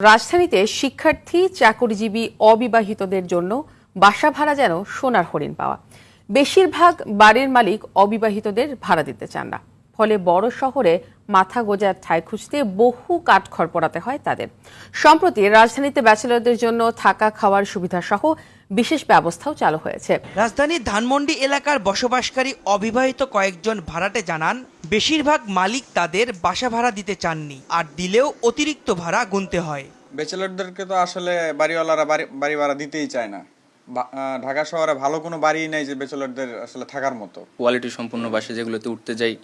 রাজধানীতে শিক্ষার্থী, চাকরিজীবী, অবিবাহিতদের জন্য বাসা ভাড়া যেন সোনার হরিণ পাওয়া। বেশিরভাগ বাড়ির মালিক অবিবাহিতদের ভাড়া দিতে চান না। ফলে বড় শহরে মাথা গোজার ঠাঁই খুঁজতে বহু কাঠখড় পড়াতে হয় তাদের। সম্প্রতি রাজধানীতে ব্যাচেলরদের জন্য থাকা খাওয়ার সুবিধা সহ বিশেষ ব্যবস্থাও চালু হয়েছে। রাজধানীর ধানমন্ডি এলাকার বসবাসকারী অবিবাহিত কয়েকজন ভাড়াটে জানান বেশিরভাগ মালিক তাদের বাসা ভাড়া দিতে চাননি আর দিলেও অতিরিক্ত ভাড়া গুনতে হয়। বেচেলরদেরকে তো আসলে বাড়িওয়ালারা বাড়ি বাড়ি ভাড়া দিতেই চায় না। ঢাকা শহরে ভালো কোনো বাড়ি নেই যে ব্যাচেলরদের আসলে থাকার মতো। কোয়ালিটি সম্পূর্ণ বাসা যেগুলোতে উঠতে যাই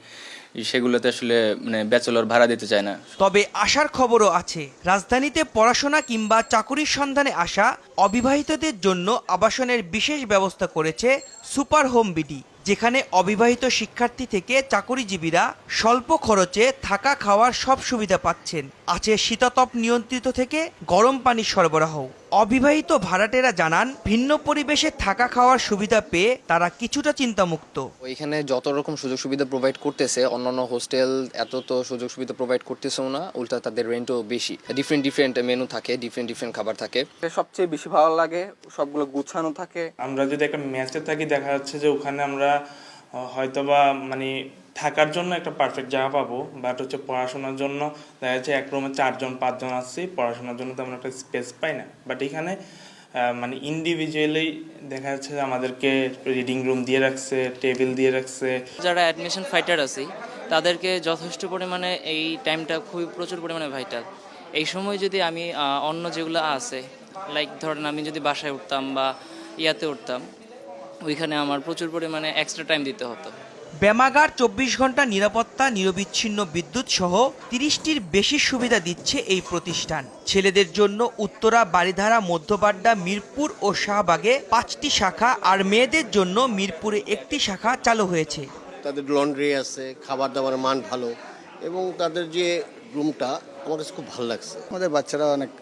সেগুলোতে আসলে মানে ব্যাচেলর ভাড়া দিতে চায় না। তবে আসার খবরও আছে রাজধানীতে পড়াশোনা কিংবা চাকুরির সন্ধানে আসা অবিবাহিতদের জন্য আবাসনের বিশেষ ব্যবস্থা করেছে সুপার হোম বিডি যেখানে অবিবাহিত শিক্ষার্থী থেকে চাকুরিজীবীরা স্বল্প খরচে থাকা খাওয়ার সব সুবিধা পাচ্ছেন। আছে শীতাতপ নিয়ন্ত্রিত থেকে গরম পানির সরবরাহ অবিবাহিত ভাড়াটেরা জানান ভিন্ন পরিবেশে থাকা খাওয়ার সুবিধা পেয়ে তারা কিছুটা চিন্তামুক্ত। ওইখানে যত রকম সুযোগ সুবিধা প্রোভাইড করতেছে অন্যান্য হোস্টেল এত তো সুযোগ সুবিধা প্রোভাইড করতেছেও না উল্টা তাদের রেন্টও বেশি। ডিফারেন্ট ডিফারেন্ট মেনু থাকে ডিফারেন্ট ডিফারেন্ট খাবার থাকে। সবচেয়ে বেশি ভালো লাগে সবগুলো গুছানো থাকে। আমরা যদি একটা ম্যাচে থাকি দেখা যাচ্ছে যে ওখানে আমরা হয়তোবা মানে থাকার জন্য একটা পারফেক্ট জায়গা পাবো বাট হচ্ছে পড়াশোনার জন্য দেখা যাচ্ছে এক রুমে চারজন, পাঁচজন আসছি, পড়াশোনার জন্য তেমন একটা স্পেস পাই না। বাট এখানে মানে ইন্ডিভিজুয়ালি দেখা যাচ্ছে যে আমাদেরকে রিডিং রুম দিয়ে রাখছে টেবিল দিয়ে রাখছে। যারা অ্যাডমিশন ফাইটার আছে, তাদেরকে যথেষ্ট পরিমাণে এই টাইমটা খুবই প্রচুর পরিমাণে ভাইটাল এই সময় যদি আমি অন্য যেগুলো আছে লাইক ধরেন আমি যদি বাসায় উঠতাম বা ইয়াতে উঠতাম, ওইখানে আমার প্রচুর পরিমাণে এক্সট্রা টাইম দিতে হতো। ব্যামাগার চব্বিশ ঘণ্টা নিরাপত্তা, নিরবিচ্ছিন্ন বিদ্যুৎ সহ তিরিশটির বেশি সুবিধা দিচ্ছে এই প্রতিষ্ঠান। ছেলেদের জন্য উত্তরা বাড়িধারা মধ্যপাড্ডা মিরপুর ও শাহবাগে পাঁচটি শাখা আর মেয়েদের জন্য মিরপুরে একটি শাখা চালু হয়েছে। তাদের লন্ড্রি আছে, খাবার দাবার মান ভালো এবং তাদের যে রুমটা আমার কাছে খুব ভালো লাগছে। আমাদের বাচ্চারা অনেক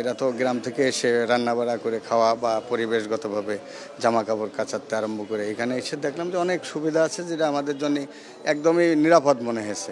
এরা তো গ্রাম থেকে এসে রান্না বাড়া করে খাওয়া বা পরিবেশগতভাবে জামা কাপড় কাচাতে আরম্ভ করে। এখানে এসে দেখলাম যে অনেক সুবিধা আছে যেটা আমাদের জন্য একদমই নিরাপদ মনে হয়েছে।